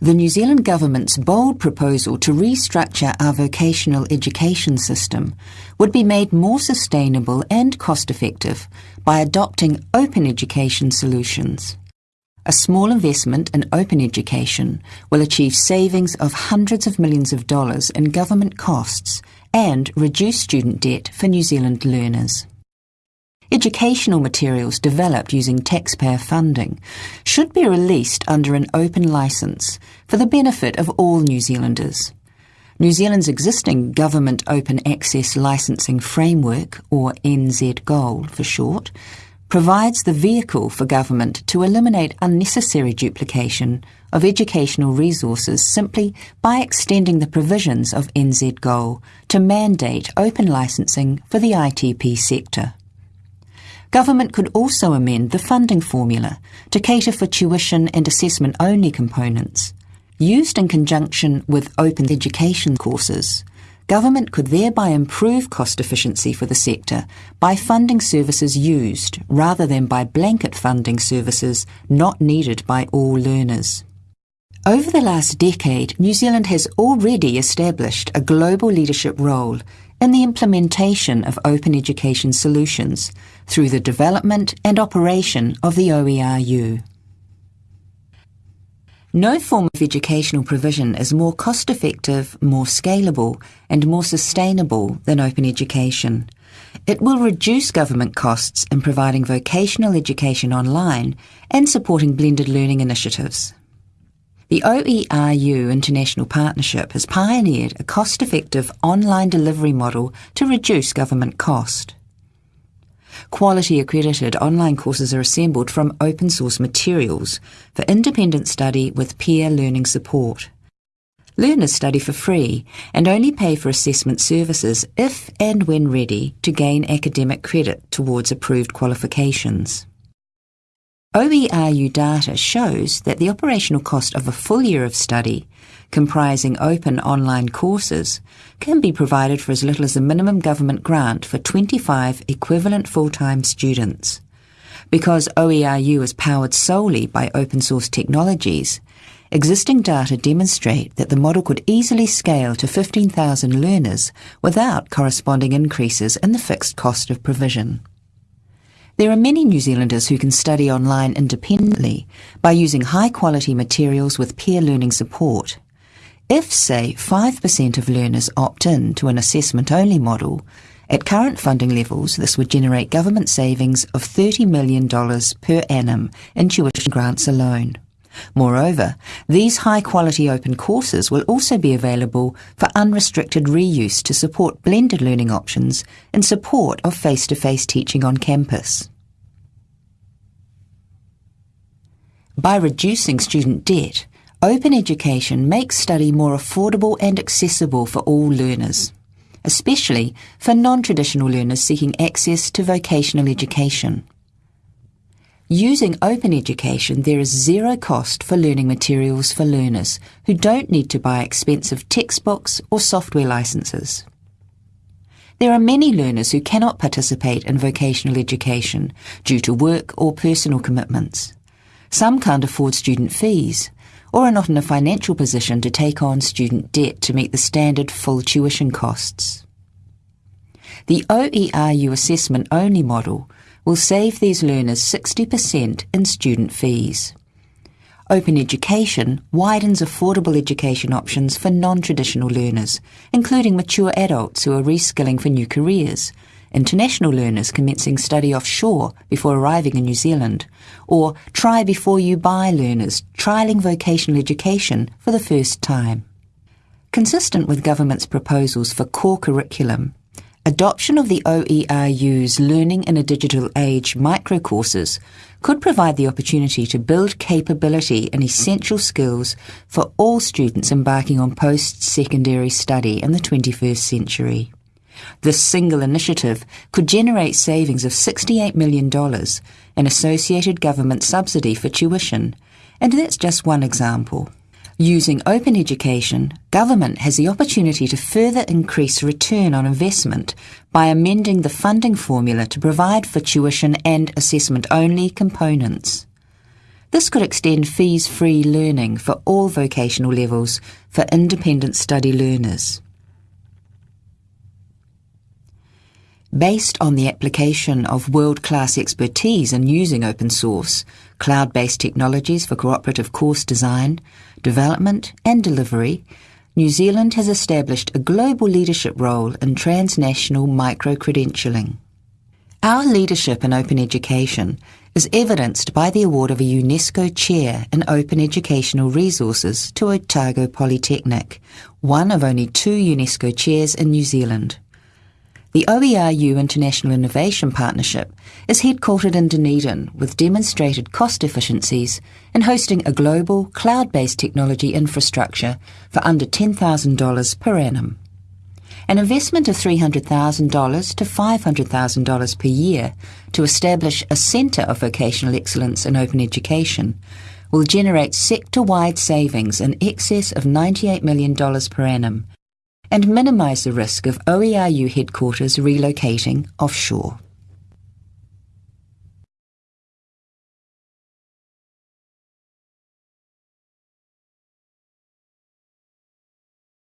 The New Zealand Government's bold proposal to restructure our vocational education system would be made more sustainable and cost effective by adopting open education solutions. A small investment in open education will achieve savings of hundreds of millions of dollars in government costs and reduce student debt for New Zealand learners. Educational materials developed using taxpayer funding should be released under an open licence for the benefit of all New Zealanders. New Zealand's existing Government Open Access Licensing Framework, or NZGOAL for short, provides the vehicle for government to eliminate unnecessary duplication of educational resources simply by extending the provisions of NZGOAL to mandate open licensing for the ITP sector. Government could also amend the funding formula to cater for tuition and assessment only components. Used in conjunction with open education courses, government could thereby improve cost efficiency for the sector by funding services used rather than by blanket funding services not needed by all learners. Over the last decade, New Zealand has already established a global leadership role in the implementation of open education solutions through the development and operation of the OERU. No form of educational provision is more cost effective, more scalable, and more sustainable than open education. It will reduce government costs in providing vocational education online and supporting blended learning initiatives. The OERU International Partnership has pioneered a cost effective online delivery model to reduce government cost. Quality accredited online courses are assembled from open source materials for independent study with peer learning support. Learners study for free and only pay for assessment services if and when ready to gain academic credit towards approved qualifications. OERU data shows that the operational cost of a full year of study, comprising open online courses, can be provided for as little as a minimum government grant for 25 equivalent full-time students. Because OERU is powered solely by open source technologies, existing data demonstrate that the model could easily scale to 15,000 learners without corresponding increases in the fixed cost of provision. There are many New Zealanders who can study online independently by using high quality materials with peer learning support. If, say, 5% of learners opt in to an assessment only model, at current funding levels, this would generate government savings of $30 million per annum in tuition grants alone. Moreover, these high quality open courses will also be available for unrestricted reuse to support blended learning options in support of face to face teaching on campus. By reducing student debt, open education makes study more affordable and accessible for all learners, especially for non traditional learners seeking access to vocational education. Using open education, there is zero cost for learning materials for learners who don't need to buy expensive textbooks or software licenses. There are many learners who cannot participate in vocational education due to work or personal commitments. Some can't afford student fees or are not in a financial position to take on student debt to meet the standard full tuition costs. The OERU assessment only model will save these learners 60% in student fees. Open education widens affordable education options for non traditional learners, including mature adults who are reskilling for new careers, international learners commencing study offshore before arriving in New Zealand, or try before you buy learners trialling vocational education for the first time. Consistent with government's proposals for core curriculum, Adoption of the OERU's Learning in a Digital Age microcourses could provide the opportunity to build capability and essential skills for all students embarking on post-secondary study in the 21st century. This single initiative could generate savings of $68 million in associated government subsidy for tuition, and that's just one example. Using open education, government has the opportunity to further increase return on investment by amending the funding formula to provide for tuition and assessment only components. This could extend fees free learning for all vocational levels for independent study learners. Based on the application of world class expertise in using open source, cloud based technologies for cooperative course design, development, and delivery, New Zealand has established a global leadership role in transnational micro credentialing. Our leadership in open education is evidenced by the award of a UNESCO Chair in Open Educational Resources to Otago Polytechnic, one of only two UNESCO chairs in New Zealand. The OERU International Innovation Partnership is headquartered in Dunedin with demonstrated cost efficiencies in hosting a global cloud based technology infrastructure for under $10,000 per annum. An investment of $300,000 to $500,000 per year to establish a centre of vocational excellence in open education will generate sector wide savings in excess of $98 million per annum and minimise the risk of OERU headquarters relocating offshore.